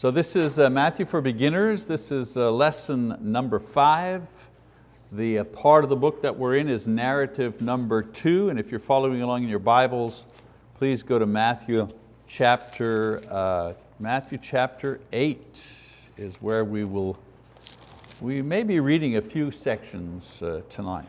So this is uh, Matthew for Beginners. This is uh, lesson number five. The uh, part of the book that we're in is narrative number two, and if you're following along in your Bibles, please go to Matthew chapter, uh, Matthew chapter eight is where we will, we may be reading a few sections uh, tonight.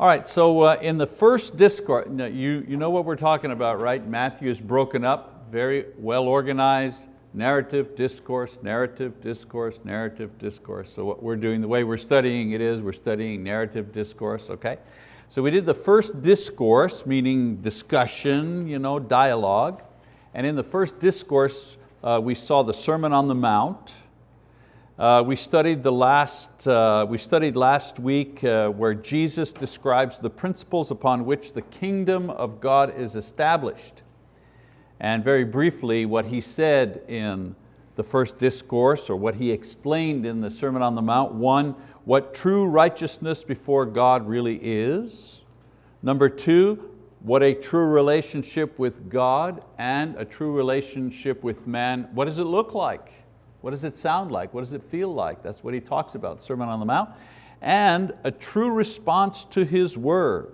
All right, so uh, in the first discourse, you, you know what we're talking about, right? Matthew is broken up, very well organized, narrative, discourse, narrative, discourse, narrative, discourse. So what we're doing, the way we're studying it is we're studying narrative discourse, okay? So we did the first discourse, meaning discussion, you know, dialogue. And in the first discourse, uh, we saw the Sermon on the Mount. Uh, we, studied the last, uh, we studied last week uh, where Jesus describes the principles upon which the kingdom of God is established. And very briefly, what he said in the first discourse or what he explained in the Sermon on the Mount, one, what true righteousness before God really is. Number two, what a true relationship with God and a true relationship with man, what does it look like? What does it sound like? What does it feel like? That's what he talks about, Sermon on the Mount. And a true response to His word.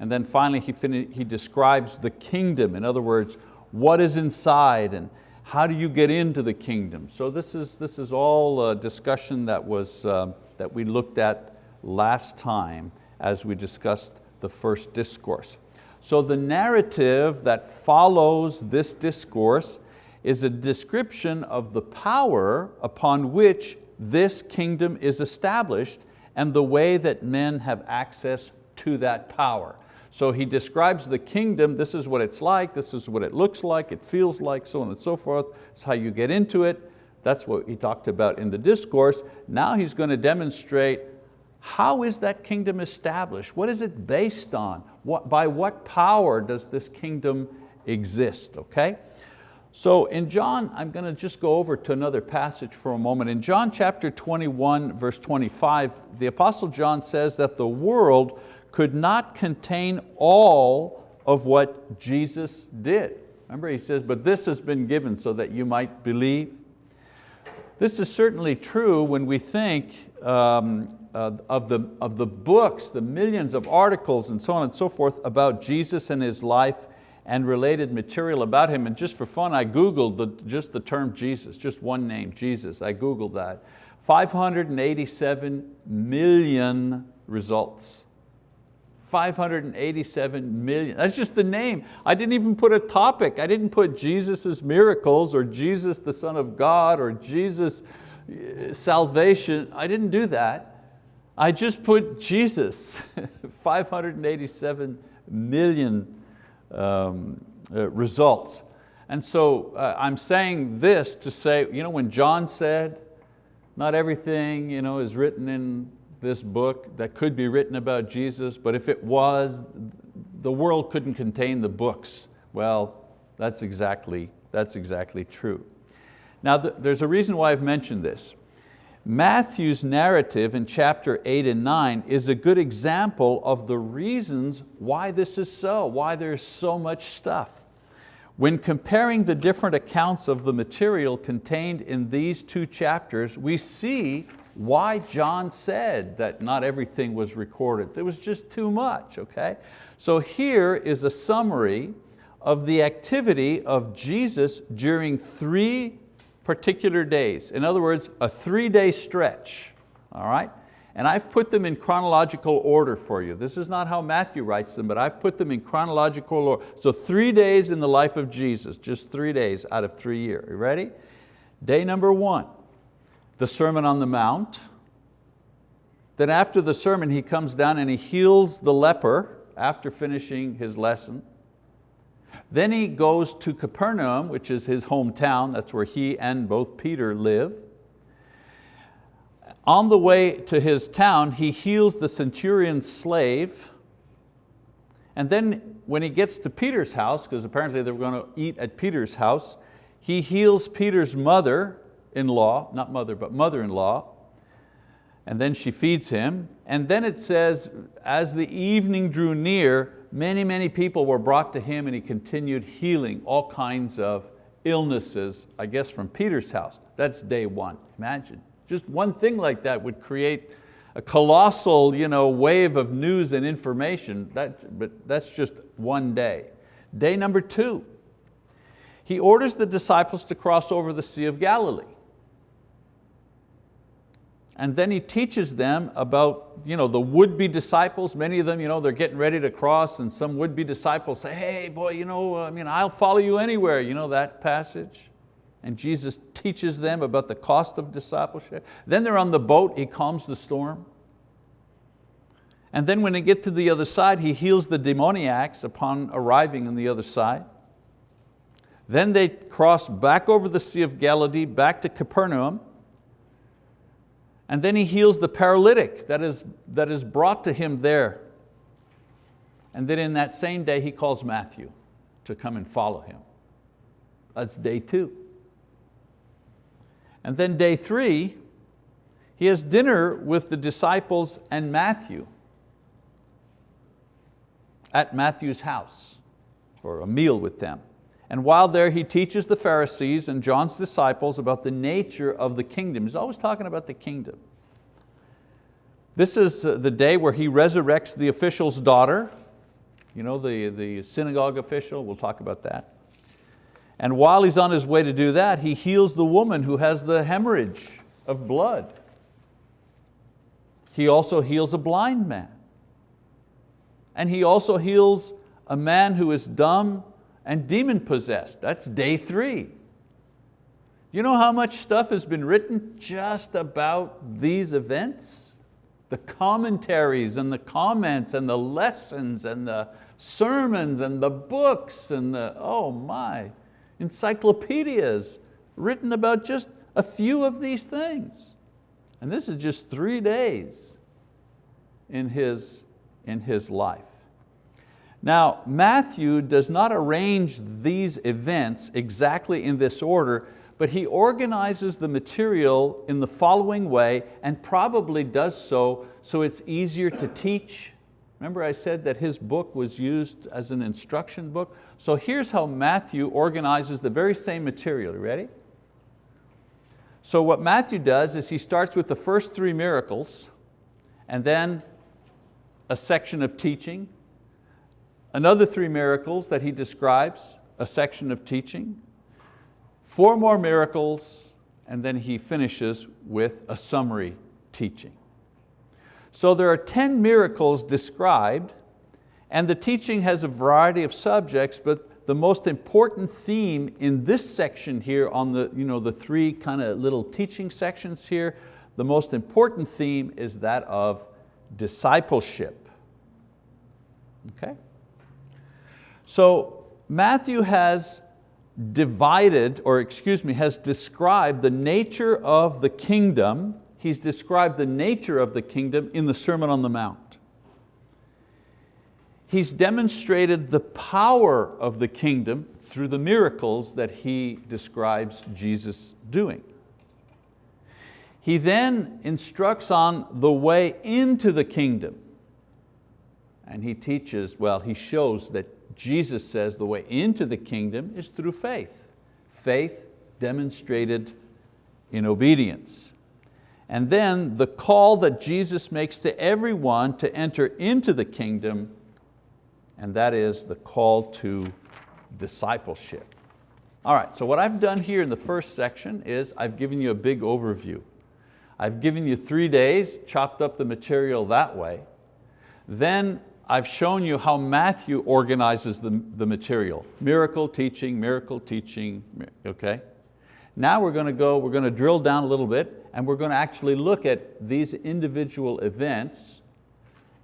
And then finally he, he describes the kingdom. In other words, what is inside and how do you get into the kingdom? So this is, this is all a discussion that, was, uh, that we looked at last time as we discussed the first discourse. So the narrative that follows this discourse is a description of the power upon which this kingdom is established and the way that men have access to that power. So he describes the kingdom, this is what it's like, this is what it looks like, it feels like, so on and so forth. It's how you get into it. That's what he talked about in the discourse. Now he's going to demonstrate how is that kingdom established? What is it based on? What, by what power does this kingdom exist, okay? So in John, I'm going to just go over to another passage for a moment. In John chapter 21, verse 25, the Apostle John says that the world could not contain all of what Jesus did. Remember he says, but this has been given so that you might believe. This is certainly true when we think um, uh, of, the, of the books, the millions of articles and so on and so forth about Jesus and His life and related material about Him. And just for fun, I Googled the, just the term Jesus, just one name, Jesus. I Googled that. 587 million results. 587 million, that's just the name. I didn't even put a topic. I didn't put Jesus' miracles or Jesus the Son of God or Jesus uh, salvation. I didn't do that. I just put Jesus, 587 million um, uh, results. And so uh, I'm saying this to say, you know, when John said, not everything you know, is written in this book that could be written about Jesus, but if it was, the world couldn't contain the books. Well, that's exactly, that's exactly true. Now there's a reason why I've mentioned this. Matthew's narrative in chapter eight and nine is a good example of the reasons why this is so, why there's so much stuff. When comparing the different accounts of the material contained in these two chapters, we see why John said that not everything was recorded. There was just too much, okay? So here is a summary of the activity of Jesus during three particular days. In other words, a three-day stretch, all right? And I've put them in chronological order for you. This is not how Matthew writes them, but I've put them in chronological order. So three days in the life of Jesus, just three days out of three years. You ready? Day number one, the Sermon on the Mount. Then after the sermon, he comes down and he heals the leper after finishing his lesson. Then he goes to Capernaum, which is his hometown. That's where he and both Peter live. On the way to his town, he heals the centurion's slave. And then when he gets to Peter's house, because apparently they were going to eat at Peter's house, he heals Peter's mother, in-law, not mother, but mother-in-law, and then she feeds him. And then it says, as the evening drew near, many, many people were brought to him and he continued healing all kinds of illnesses, I guess from Peter's house. That's day one, imagine. Just one thing like that would create a colossal you know, wave of news and information, that, but that's just one day. Day number two, he orders the disciples to cross over the Sea of Galilee. And then he teaches them about you know, the would-be disciples. Many of them, you know, they're getting ready to cross and some would-be disciples say, hey boy, you know, I mean, I'll follow you anywhere. You know that passage? And Jesus teaches them about the cost of discipleship. Then they're on the boat, he calms the storm. And then when they get to the other side, he heals the demoniacs upon arriving on the other side. Then they cross back over the Sea of Galilee, back to Capernaum, and then he heals the paralytic that is, that is brought to him there. And then in that same day, he calls Matthew to come and follow him. That's day two. And then day three, he has dinner with the disciples and Matthew at Matthew's house, or a meal with them. And while there, he teaches the Pharisees and John's disciples about the nature of the kingdom. He's always talking about the kingdom. This is uh, the day where he resurrects the official's daughter, you know, the, the synagogue official, we'll talk about that. And while he's on his way to do that, he heals the woman who has the hemorrhage of blood. He also heals a blind man. And he also heals a man who is dumb and demon possessed. That's day three. You know how much stuff has been written just about these events? The commentaries and the comments and the lessons and the sermons and the books and the, oh my, encyclopedias written about just a few of these things. And this is just three days in his, in his life. Now, Matthew does not arrange these events exactly in this order, but he organizes the material in the following way and probably does so so it's easier to teach. Remember I said that his book was used as an instruction book? So here's how Matthew organizes the very same material, you ready? So what Matthew does is he starts with the first three miracles and then a section of teaching, Another three miracles that he describes, a section of teaching, four more miracles, and then he finishes with a summary teaching. So there are 10 miracles described, and the teaching has a variety of subjects, but the most important theme in this section here on the, you know, the three kind of little teaching sections here, the most important theme is that of discipleship. Okay? So Matthew has divided, or excuse me, has described the nature of the kingdom. He's described the nature of the kingdom in the Sermon on the Mount. He's demonstrated the power of the kingdom through the miracles that he describes Jesus doing. He then instructs on the way into the kingdom. And he teaches, well, he shows that Jesus says the way into the kingdom is through faith. Faith demonstrated in obedience. And then the call that Jesus makes to everyone to enter into the kingdom, and that is the call to discipleship. All right, so what I've done here in the first section is I've given you a big overview. I've given you three days, chopped up the material that way. Then I've shown you how Matthew organizes the, the material. Miracle teaching, miracle teaching, okay? Now we're going to go, we're going to drill down a little bit and we're going to actually look at these individual events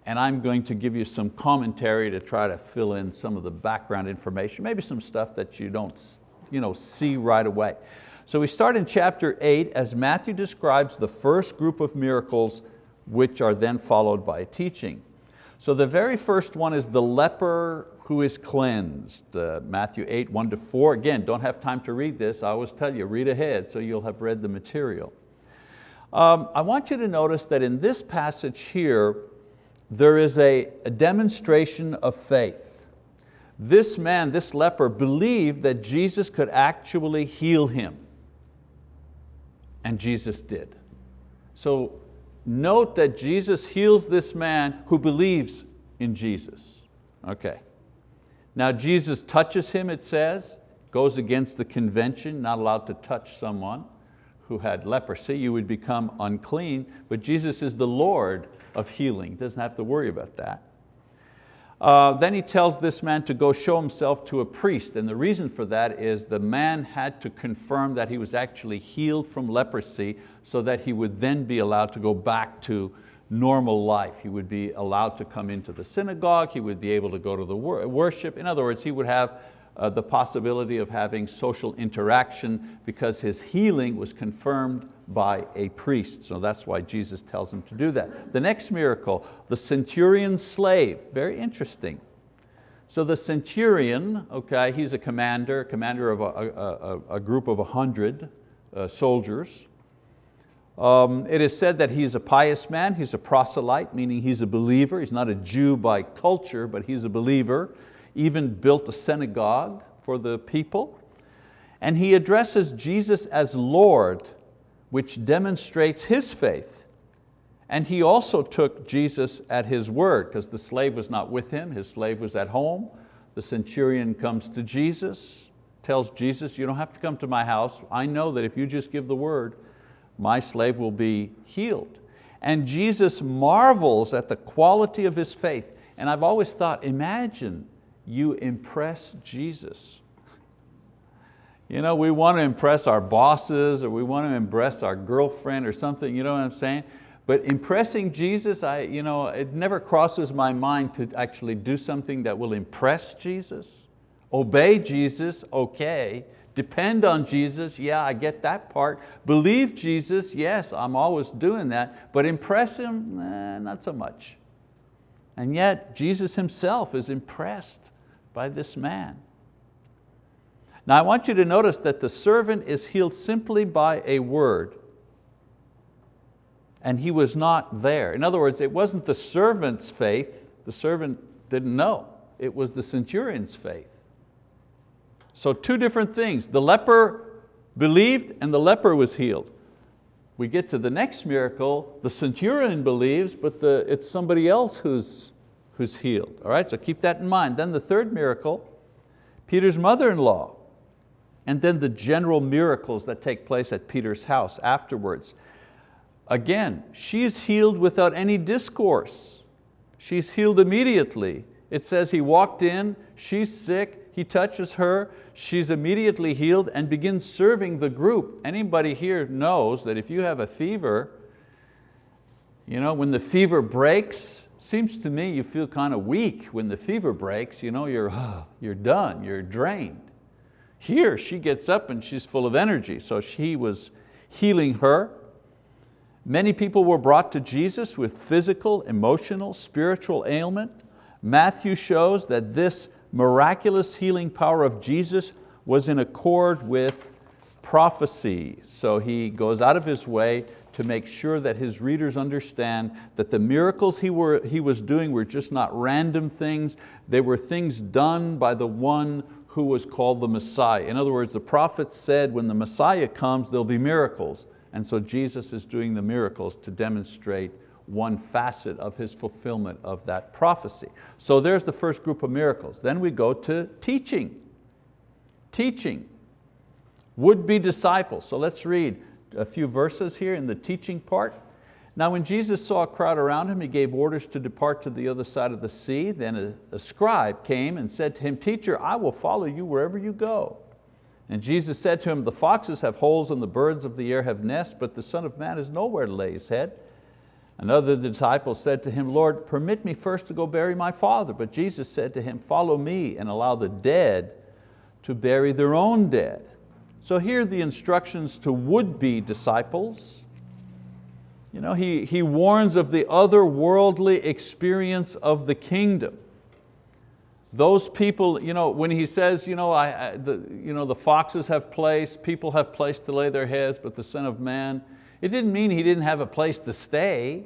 and I'm going to give you some commentary to try to fill in some of the background information, maybe some stuff that you don't you know, see right away. So we start in chapter eight as Matthew describes the first group of miracles which are then followed by teaching. So the very first one is the leper who is cleansed. Uh, Matthew 8, 1 to 4. Again, don't have time to read this. I always tell you, read ahead so you'll have read the material. Um, I want you to notice that in this passage here, there is a, a demonstration of faith. This man, this leper, believed that Jesus could actually heal him. And Jesus did. So note that Jesus heals this man who believes in Jesus. Okay. Now Jesus touches him, it says, goes against the convention, not allowed to touch someone who had leprosy, you would become unclean, but Jesus is the Lord of healing, doesn't have to worry about that. Uh, then he tells this man to go show himself to a priest, and the reason for that is the man had to confirm that he was actually healed from leprosy so that he would then be allowed to go back to normal life. He would be allowed to come into the synagogue, he would be able to go to the worship. In other words, he would have uh, the possibility of having social interaction because his healing was confirmed by a priest. So that's why Jesus tells him to do that. The next miracle, the centurion's slave, very interesting. So the centurion, okay, he's a commander, commander of a, a, a group of a hundred uh, soldiers. Um, it is said that he's a pious man, he's a proselyte, meaning he's a believer. He's not a Jew by culture, but he's a believer. Even built a synagogue for the people. And he addresses Jesus as Lord, which demonstrates his faith. And he also took Jesus at his word, because the slave was not with him, his slave was at home. The centurion comes to Jesus, tells Jesus, you don't have to come to my house. I know that if you just give the word, my slave will be healed. And Jesus marvels at the quality of his faith. And I've always thought, imagine you impress Jesus. You know, we want to impress our bosses or we want to impress our girlfriend or something, you know what I'm saying? But impressing Jesus, I, you know, it never crosses my mind to actually do something that will impress Jesus. Obey Jesus, okay, Depend on Jesus, yeah, I get that part. Believe Jesus, yes, I'm always doing that. But impress Him, eh, not so much. And yet Jesus Himself is impressed by this man. Now I want you to notice that the servant is healed simply by a word. And he was not there. In other words, it wasn't the servant's faith, the servant didn't know. It was the centurion's faith. So two different things. The leper believed and the leper was healed. We get to the next miracle, the centurion believes, but the, it's somebody else who's, who's healed. All right, so keep that in mind. Then the third miracle, Peter's mother-in-law, and then the general miracles that take place at Peter's house afterwards. Again, she's healed without any discourse. She's healed immediately. It says he walked in, she's sick, he touches her, she's immediately healed and begins serving the group. Anybody here knows that if you have a fever, you know, when the fever breaks, seems to me you feel kind of weak when the fever breaks, you know, you're, oh, you're done, you're drained. Here she gets up and she's full of energy, so she was healing her. Many people were brought to Jesus with physical, emotional, spiritual ailment. Matthew shows that this miraculous healing power of Jesus was in accord with prophecy. So he goes out of his way to make sure that his readers understand that the miracles he, were, he was doing were just not random things, they were things done by the one who was called the Messiah. In other words, the prophets said when the Messiah comes, there'll be miracles. And so Jesus is doing the miracles to demonstrate one facet of his fulfillment of that prophecy. So there's the first group of miracles. Then we go to teaching. Teaching. Would-be disciples. So let's read a few verses here in the teaching part. Now when Jesus saw a crowd around him, he gave orders to depart to the other side of the sea. Then a, a scribe came and said to him, Teacher, I will follow you wherever you go. And Jesus said to him, the foxes have holes and the birds of the air have nests, but the Son of Man has nowhere to lay his head. Another disciple said to him, Lord, permit me first to go bury my father. But Jesus said to him, follow me and allow the dead to bury their own dead. So here are the instructions to would-be disciples. You know, he, he warns of the otherworldly experience of the kingdom. Those people, you know, when he says, you know, I, I, the, you know, the foxes have place, people have place to lay their heads, but the Son of Man, it didn't mean he didn't have a place to stay.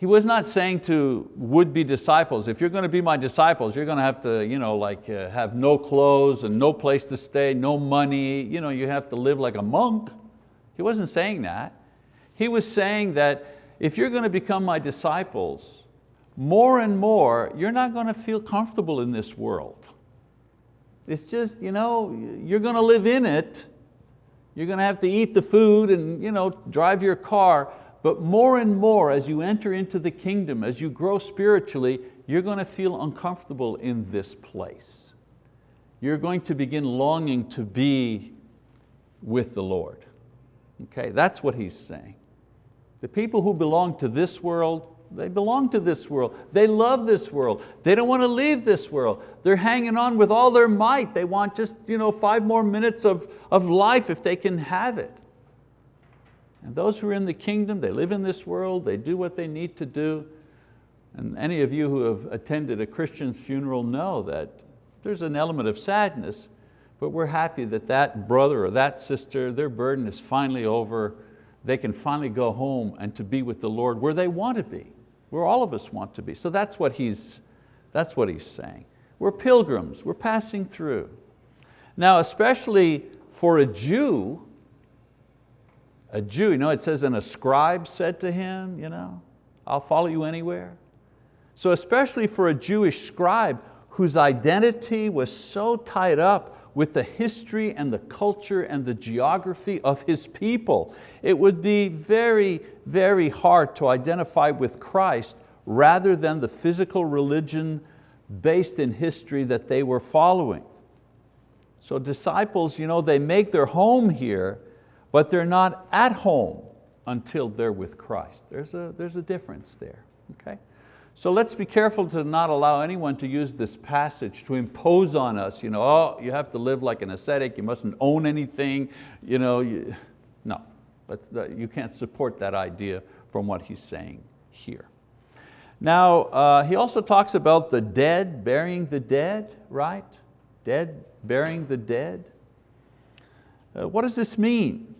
He was not saying to would-be disciples, if you're going to be my disciples, you're going to have to you know, like, uh, have no clothes and no place to stay, no money, you, know, you have to live like a monk. He wasn't saying that. He was saying that if you're going to become my disciples, more and more, you're not going to feel comfortable in this world. It's just, you know, you're going to live in it, you're going to have to eat the food and you know, drive your car, but more and more as you enter into the kingdom, as you grow spiritually, you're going to feel uncomfortable in this place. You're going to begin longing to be with the Lord. Okay, that's what he's saying. The people who belong to this world, they belong to this world. They love this world. They don't want to leave this world. They're hanging on with all their might. They want just you know, five more minutes of, of life if they can have it. And those who are in the kingdom, they live in this world, they do what they need to do. And any of you who have attended a Christian's funeral know that there's an element of sadness, but we're happy that that brother or that sister, their burden is finally over. They can finally go home and to be with the Lord where they want to be, where all of us want to be. So that's what he's, that's what he's saying. We're pilgrims, we're passing through. Now, especially for a Jew, a Jew, you know, it says, and a scribe said to him, you know, I'll follow you anywhere. So especially for a Jewish scribe whose identity was so tied up with the history and the culture and the geography of his people, it would be very, very hard to identify with Christ rather than the physical religion based in history that they were following. So disciples, you know, they make their home here, but they're not at home until they're with Christ. There's a, there's a difference there, okay? So let's be careful to not allow anyone to use this passage to impose on us, you know, oh, you have to live like an ascetic, you mustn't own anything, you know, you, no, you can't support that idea from what he's saying here. Now, uh, he also talks about the dead, burying the dead, right? Dead, burying the dead. Uh, what does this mean?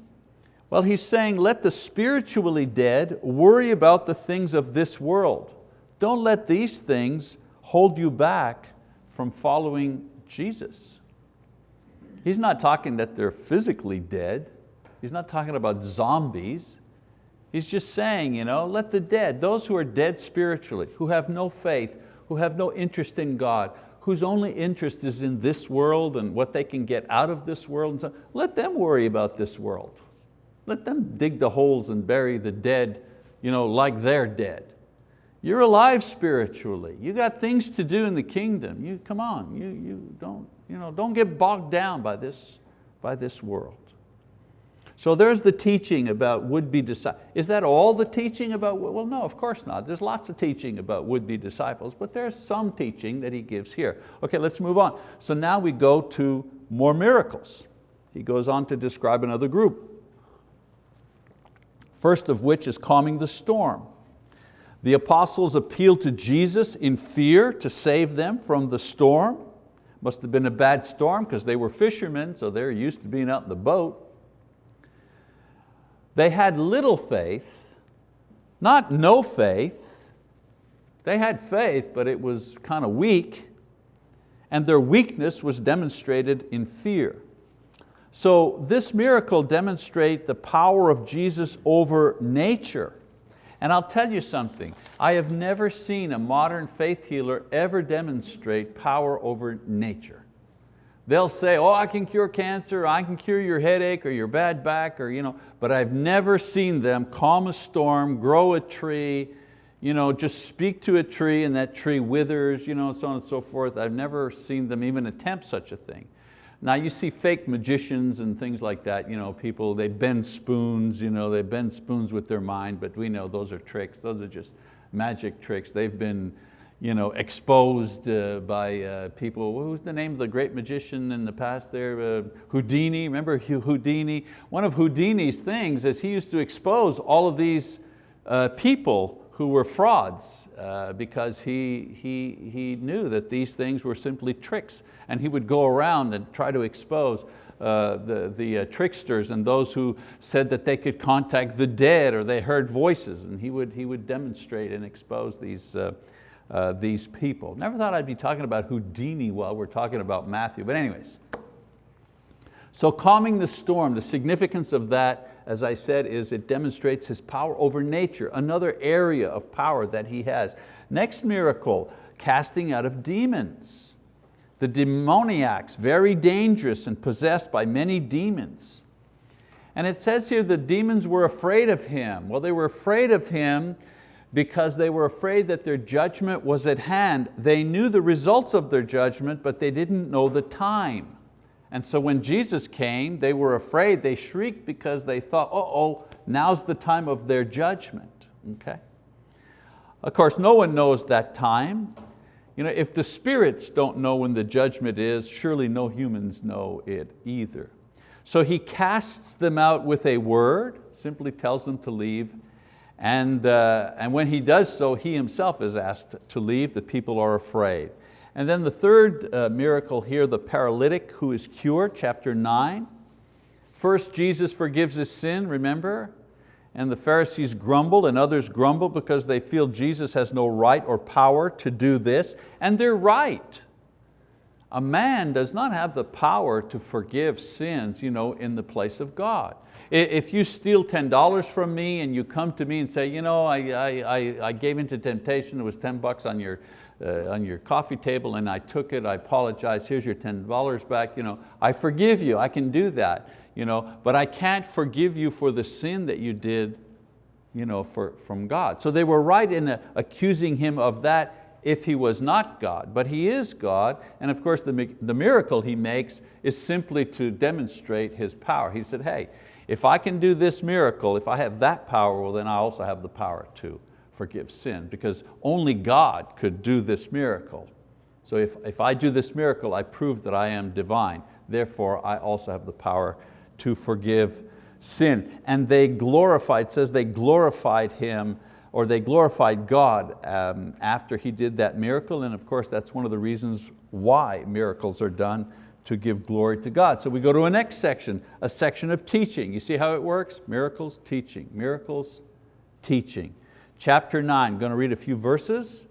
Well, he's saying, let the spiritually dead worry about the things of this world. Don't let these things hold you back from following Jesus. He's not talking that they're physically dead. He's not talking about zombies. He's just saying, you know, let the dead, those who are dead spiritually, who have no faith, who have no interest in God, whose only interest is in this world and what they can get out of this world, let them worry about this world. Let them dig the holes and bury the dead you know, like they're dead. You're alive spiritually. You got things to do in the kingdom. You, come on, you, you don't, you know, don't get bogged down by this, by this world. So there's the teaching about would-be disciples. Is that all the teaching about, well no, of course not. There's lots of teaching about would-be disciples, but there's some teaching that he gives here. Okay, let's move on. So now we go to more miracles. He goes on to describe another group first of which is calming the storm. The apostles appealed to Jesus in fear to save them from the storm. Must have been a bad storm because they were fishermen, so they're used to being out in the boat. They had little faith, not no faith. They had faith, but it was kind of weak, and their weakness was demonstrated in fear. So this miracle demonstrates the power of Jesus over nature. And I'll tell you something, I have never seen a modern faith healer ever demonstrate power over nature. They'll say, oh, I can cure cancer, I can cure your headache or your bad back, or, you know, but I've never seen them calm a storm, grow a tree, you know, just speak to a tree and that tree withers, you know, so on and so forth. I've never seen them even attempt such a thing. Now you see fake magicians and things like that, you know, people, they bend spoons, you know, they bend spoons with their mind, but we know those are tricks, those are just magic tricks. They've been you know, exposed uh, by uh, people. Was the name of the great magician in the past there? Uh, Houdini, remember Houdini? One of Houdini's things is he used to expose all of these uh, people who were frauds uh, because he, he, he knew that these things were simply tricks and he would go around and try to expose. uh, the, the uh, tricksters and those who said that they could contact the dead or they heard voices and he would, he would demonstrate and expose these, uh, uh, these people. Never thought I'd be talking about Houdini while we're talking about Matthew, but anyways. So calming the storm, the significance of that, as I said, is it demonstrates His power over nature, another area of power that He has. Next miracle, casting out of demons. The demoniacs, very dangerous and possessed by many demons. And it says here the demons were afraid of Him. Well, they were afraid of Him because they were afraid that their judgment was at hand. They knew the results of their judgment, but they didn't know the time. And so when Jesus came, they were afraid, they shrieked because they thought, uh oh, now's the time of their judgment. Okay? Of course, no one knows that time. You know, if the spirits don't know when the judgment is, surely no humans know it either. So he casts them out with a word, simply tells them to leave, and, uh, and when he does so, he himself is asked to leave, the people are afraid. And then the third uh, miracle here, the paralytic who is cured, chapter nine. First, Jesus forgives his sin, remember? And the Pharisees grumble and others grumble because they feel Jesus has no right or power to do this, and they're right. A man does not have the power to forgive sins you know, in the place of God. If you steal $10 from me and you come to me and say, you know, I, I, I gave into temptation, it was 10 bucks on your, uh, on your coffee table and I took it, I apologize, here's your $10 back, you know, I forgive you, I can do that you know, but I can't forgive you for the sin that you did you know, for, from God. So they were right in accusing him of that if he was not God, but he is God, and of course the, the miracle he makes is simply to demonstrate his power. He said, hey, if I can do this miracle, if I have that power, well then I also have the power to forgive sin, because only God could do this miracle. So if, if I do this miracle, I prove that I am divine. Therefore, I also have the power to forgive sin. And they glorified, says they glorified Him or they glorified God um, after He did that miracle. And of course, that's one of the reasons why miracles are done to give glory to God. So we go to a next section, a section of teaching. You see how it works? Miracles, teaching, miracles, teaching. Chapter nine, I'm going to read a few verses.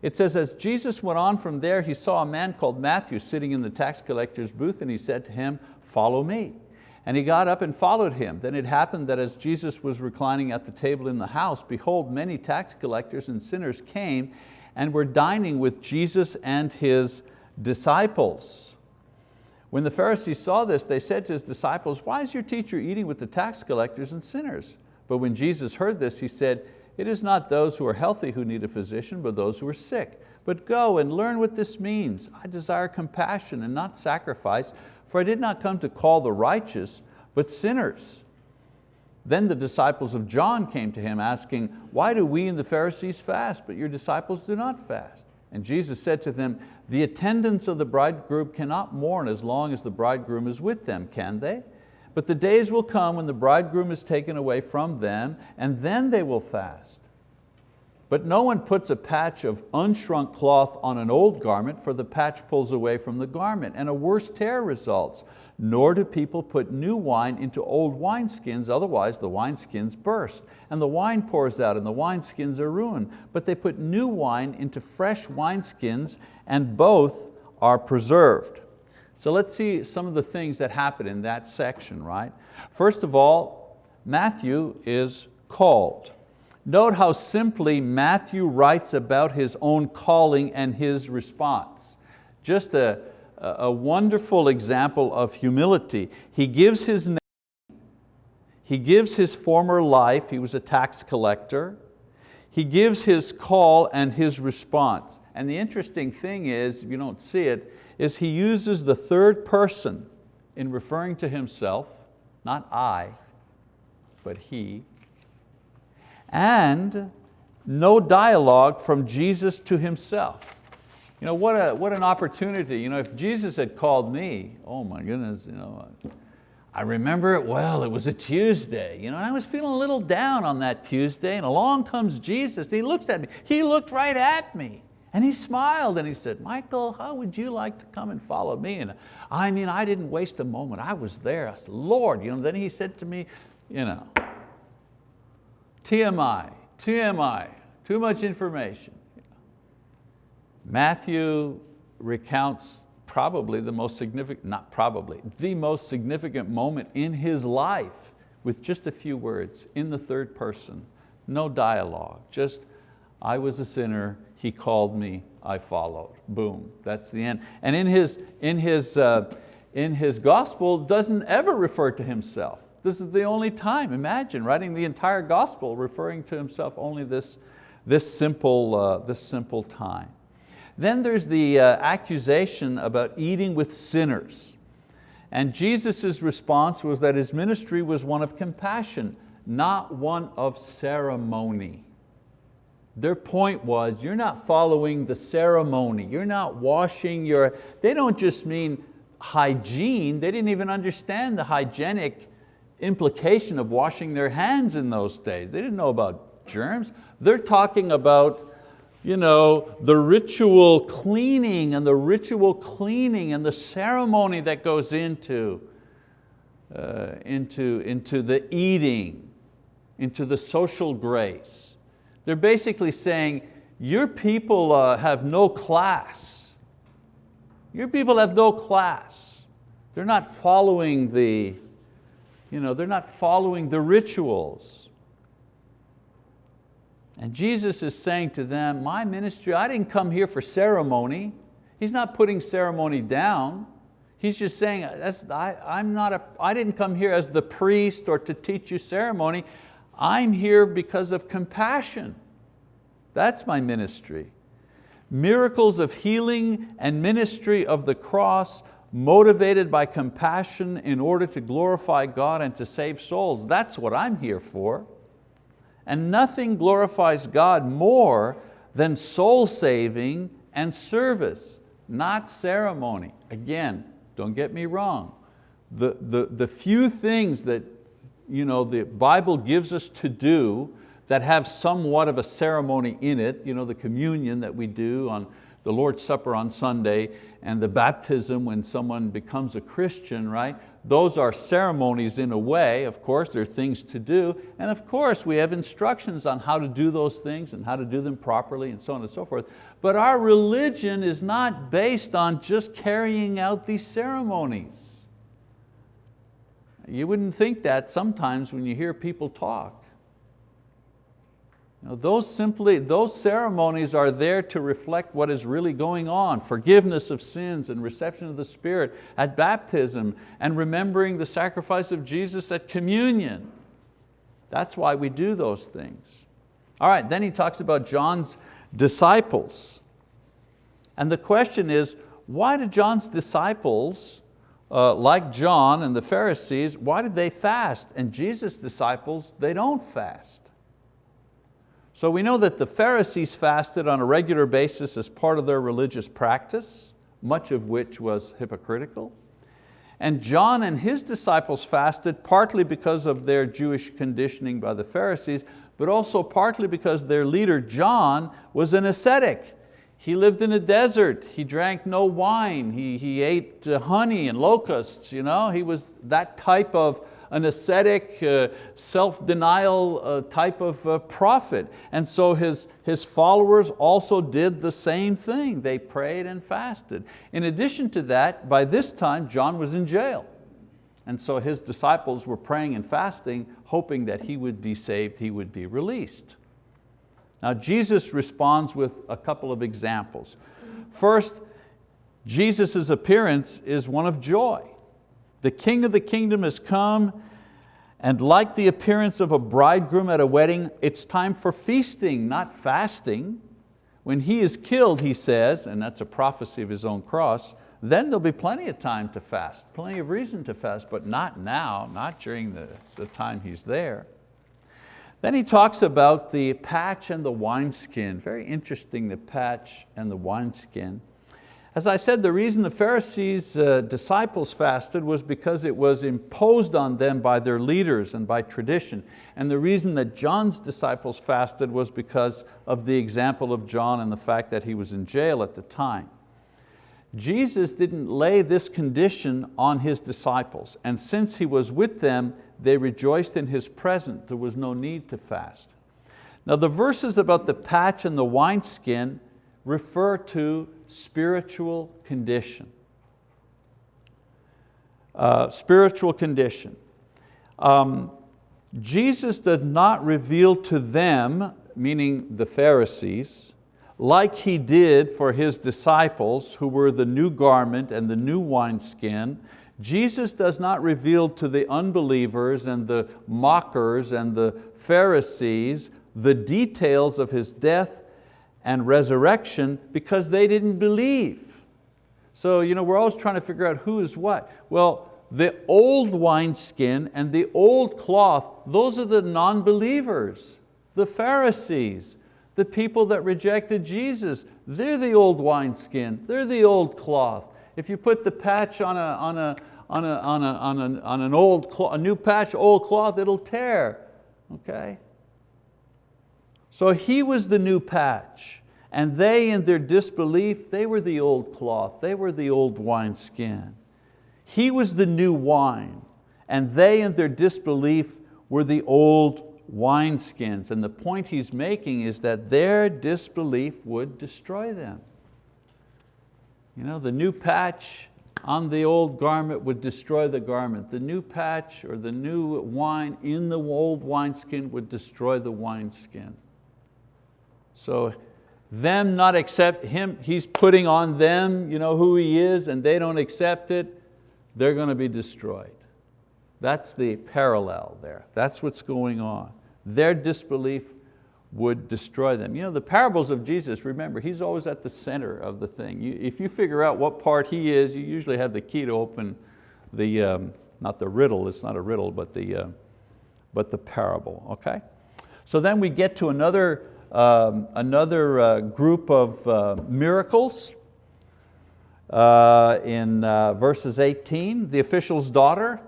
It says, as Jesus went on from there, he saw a man called Matthew sitting in the tax collector's booth and he said to him, follow me. And he got up and followed him. Then it happened that as Jesus was reclining at the table in the house, behold, many tax collectors and sinners came and were dining with Jesus and His disciples. When the Pharisees saw this, they said to His disciples, why is your teacher eating with the tax collectors and sinners? But when Jesus heard this, He said, it is not those who are healthy who need a physician, but those who are sick. But go and learn what this means. I desire compassion and not sacrifice, for I did not come to call the righteous, but sinners. Then the disciples of John came to him asking, why do we and the Pharisees fast, but your disciples do not fast? And Jesus said to them, the attendants of the bridegroom cannot mourn as long as the bridegroom is with them, can they? But the days will come when the bridegroom is taken away from them, and then they will fast. But no one puts a patch of unshrunk cloth on an old garment, for the patch pulls away from the garment, and a worse tear results. Nor do people put new wine into old wineskins, otherwise the wineskins burst, and the wine pours out, and the wineskins are ruined. But they put new wine into fresh wineskins, and both are preserved. So let's see some of the things that happen in that section, right? First of all, Matthew is called. Note how simply Matthew writes about his own calling and his response. Just a, a wonderful example of humility. He gives his name, he gives his former life, he was a tax collector. He gives his call and his response. And the interesting thing is, you don't see it, is he uses the third person in referring to himself, not I, but he, and no dialogue from Jesus to himself. You know, what, a, what an opportunity. You know, if Jesus had called me, oh my goodness, you know, I remember it well, it was a Tuesday. You know, I was feeling a little down on that Tuesday and along comes Jesus. He looks at me, he looked right at me. And he smiled and he said, Michael, how would you like to come and follow me? And I mean, I didn't waste a moment. I was there. I said, Lord, you know, then he said to me, you know, TMI, TMI, too much information. Matthew recounts probably the most significant, not probably, the most significant moment in his life with just a few words in the third person, no dialogue, just I was a sinner, he called me, I followed. Boom, that's the end. And in his, in his, uh, in his gospel doesn't ever refer to himself. This is the only time, imagine, writing the entire gospel referring to himself only this, this, simple, uh, this simple time. Then there's the uh, accusation about eating with sinners. And Jesus' response was that his ministry was one of compassion, not one of ceremony. Their point was, you're not following the ceremony, you're not washing your, they don't just mean hygiene, they didn't even understand the hygienic implication of washing their hands in those days. They didn't know about germs. They're talking about you know, the ritual cleaning and the ritual cleaning and the ceremony that goes into, uh, into, into the eating, into the social grace. They're basically saying, your people uh, have no class. Your people have no class. They're not following the, you know, they're not following the rituals. And Jesus is saying to them, my ministry, I didn't come here for ceremony. He's not putting ceremony down. He's just saying, I, I'm not a, I didn't come here as the priest or to teach you ceremony. I'm here because of compassion. That's my ministry. Miracles of healing and ministry of the cross motivated by compassion in order to glorify God and to save souls. That's what I'm here for. And nothing glorifies God more than soul saving and service, not ceremony. Again, don't get me wrong. The, the, the few things that you know, the Bible gives us to do that have somewhat of a ceremony in it, you know, the communion that we do on the Lord's Supper on Sunday and the baptism when someone becomes a Christian, right? those are ceremonies in a way, of course, there are things to do, and of course we have instructions on how to do those things and how to do them properly and so on and so forth. But our religion is not based on just carrying out these ceremonies. You wouldn't think that sometimes when you hear people talk. Now, those, simply, those ceremonies are there to reflect what is really going on, forgiveness of sins and reception of the Spirit at baptism and remembering the sacrifice of Jesus at communion. That's why we do those things. All right, then he talks about John's disciples. And the question is, why did John's disciples, uh, like John and the Pharisees, why did they fast? And Jesus' disciples, they don't fast. So we know that the Pharisees fasted on a regular basis as part of their religious practice, much of which was hypocritical. And John and his disciples fasted partly because of their Jewish conditioning by the Pharisees, but also partly because their leader John was an ascetic. He lived in a desert, he drank no wine, he, he ate uh, honey and locusts. You know? He was that type of, an ascetic, uh, self-denial uh, type of uh, prophet. And so his, his followers also did the same thing. They prayed and fasted. In addition to that, by this time, John was in jail. And so his disciples were praying and fasting, hoping that he would be saved, he would be released. Now Jesus responds with a couple of examples. First, Jesus' appearance is one of joy. The king of the kingdom has come and like the appearance of a bridegroom at a wedding, it's time for feasting, not fasting. When he is killed, he says, and that's a prophecy of his own cross, then there'll be plenty of time to fast, plenty of reason to fast, but not now, not during the, the time he's there. Then he talks about the patch and the wineskin. Very interesting, the patch and the wineskin. As I said, the reason the Pharisees' uh, disciples fasted was because it was imposed on them by their leaders and by tradition. And the reason that John's disciples fasted was because of the example of John and the fact that he was in jail at the time. Jesus didn't lay this condition on His disciples, and since He was with them, they rejoiced in His presence. There was no need to fast. Now the verses about the patch and the wineskin refer to spiritual condition. Uh, spiritual condition. Um, Jesus did not reveal to them, meaning the Pharisees, like He did for His disciples who were the new garment and the new wineskin, Jesus does not reveal to the unbelievers and the mockers and the Pharisees the details of His death and resurrection because they didn't believe. So you know, we're always trying to figure out who is what. Well, the old wineskin and the old cloth, those are the non-believers, the Pharisees, the people that rejected Jesus. They're the old wineskin, they're the old cloth. If you put the patch on, a, on, a, on, a, on, a, on, an old a new patch, old cloth, it'll tear, okay? So he was the new patch, and they in their disbelief, they were the old cloth, they were the old wineskin. He was the new wine, and they in their disbelief were the old wineskins. And the point he's making is that their disbelief would destroy them. You know, the new patch on the old garment would destroy the garment. The new patch or the new wine in the old wineskin would destroy the wineskin. So them not accept him, he's putting on them you know, who he is and they don't accept it, they're going to be destroyed. That's the parallel there. That's what's going on. Their disbelief would destroy them. You know, the parables of Jesus, remember, He's always at the center of the thing. You, if you figure out what part He is, you usually have the key to open the, um, not the riddle, it's not a riddle, but the, uh, but the parable, okay? So then we get to another um, another uh, group of uh, miracles uh, in uh, verses 18, the official's daughter.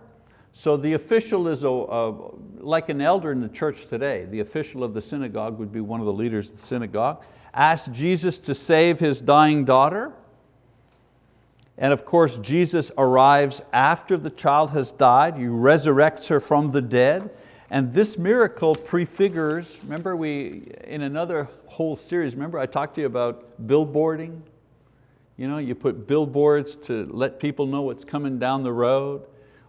So the official is a, a, like an elder in the church today. The official of the synagogue would be one of the leaders of the synagogue. Asked Jesus to save his dying daughter. And of course, Jesus arrives after the child has died. He resurrects her from the dead. And this miracle prefigures, remember we, in another whole series, remember I talked to you about billboarding? You know, you put billboards to let people know what's coming down the road.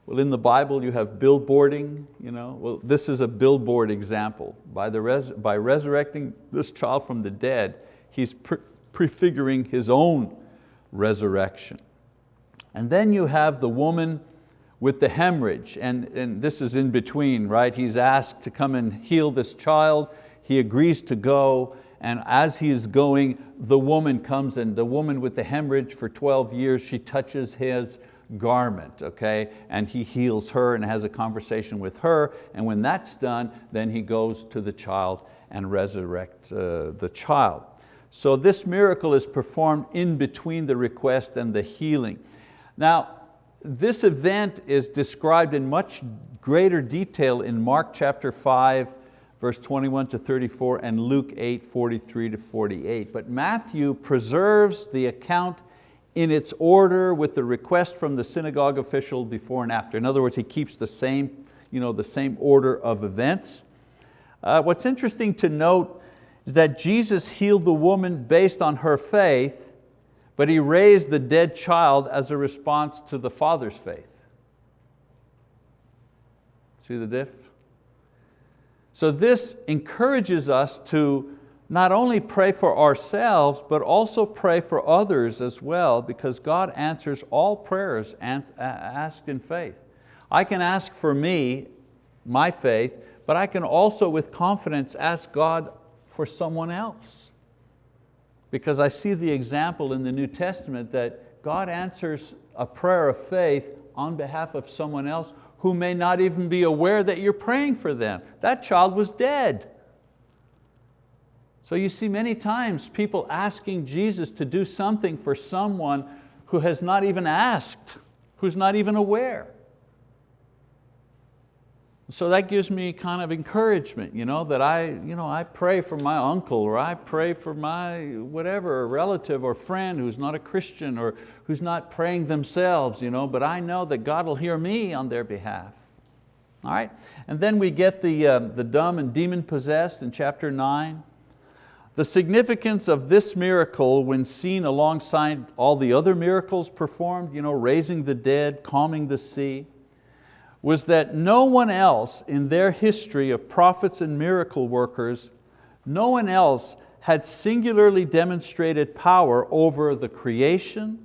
Well, in the Bible you have billboarding. You know? Well, this is a billboard example. By, the res by resurrecting this child from the dead, he's pre prefiguring his own resurrection. And then you have the woman with the hemorrhage, and, and this is in between, right? He's asked to come and heal this child. He agrees to go, and as he is going, the woman comes and the woman with the hemorrhage for 12 years, she touches his garment, okay? And he heals her and has a conversation with her, and when that's done, then he goes to the child and resurrects uh, the child. So this miracle is performed in between the request and the healing. Now, this event is described in much greater detail in Mark chapter 5, verse 21 to 34, and Luke 8, 43 to 48. But Matthew preserves the account in its order with the request from the synagogue official before and after. In other words, he keeps the same, you know, the same order of events. Uh, what's interesting to note is that Jesus healed the woman based on her faith but he raised the dead child as a response to the father's faith. See the diff? So this encourages us to not only pray for ourselves, but also pray for others as well, because God answers all prayers uh, asked in faith. I can ask for me, my faith, but I can also with confidence ask God for someone else because I see the example in the New Testament that God answers a prayer of faith on behalf of someone else who may not even be aware that you're praying for them. That child was dead. So you see many times people asking Jesus to do something for someone who has not even asked, who's not even aware. So that gives me kind of encouragement, you know, that I, you know, I pray for my uncle or I pray for my whatever, relative or friend who's not a Christian or who's not praying themselves, you know, but I know that God will hear me on their behalf. All right? And then we get the, uh, the dumb and demon possessed in chapter nine. The significance of this miracle when seen alongside all the other miracles performed, you know, raising the dead, calming the sea, was that no one else in their history of prophets and miracle workers, no one else had singularly demonstrated power over the creation,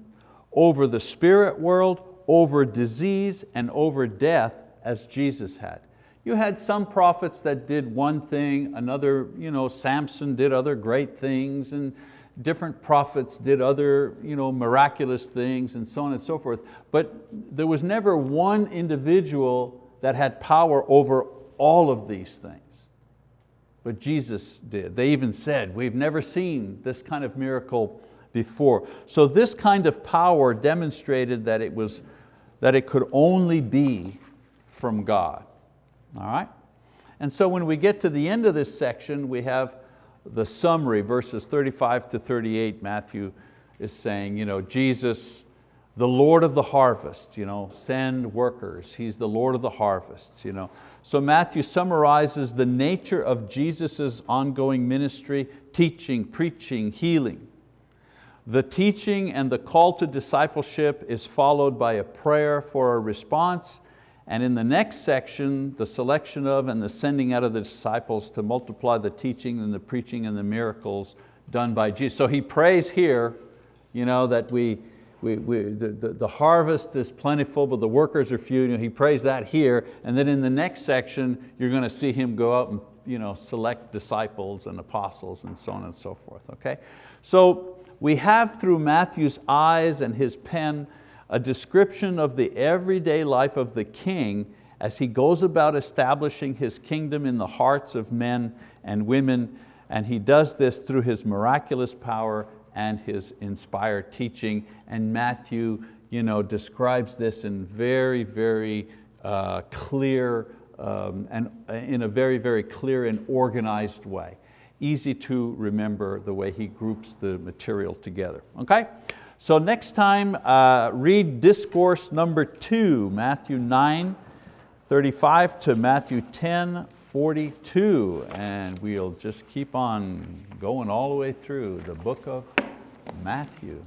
over the spirit world, over disease, and over death as Jesus had. You had some prophets that did one thing, another, you know, Samson did other great things, and different prophets did other you know, miraculous things and so on and so forth, but there was never one individual that had power over all of these things. But Jesus did. They even said, we've never seen this kind of miracle before. So this kind of power demonstrated that it, was, that it could only be from God. All right? And so when we get to the end of this section, we have the summary, verses 35 to 38, Matthew is saying, you know, Jesus, the Lord of the harvest, you know, send workers, He's the Lord of the harvest. You know. So Matthew summarizes the nature of Jesus' ongoing ministry, teaching, preaching, healing. The teaching and the call to discipleship is followed by a prayer for a response and in the next section, the selection of and the sending out of the disciples to multiply the teaching and the preaching and the miracles done by Jesus. So he prays here you know, that we, we, we, the, the, the, harvest is plentiful, but the workers are few. You know, he prays that here, and then in the next section, you're going to see him go out and you know, select disciples and apostles and so on and so forth, okay? So we have through Matthew's eyes and his pen a description of the everyday life of the king as he goes about establishing his kingdom in the hearts of men and women, and he does this through his miraculous power and his inspired teaching. And Matthew you know, describes this in very, very uh, clear, um, and in a very, very clear and organized way. Easy to remember the way he groups the material together, okay? So next time, uh, read discourse number two, Matthew 9, 35 to Matthew 10, 42. And we'll just keep on going all the way through the book of Matthew.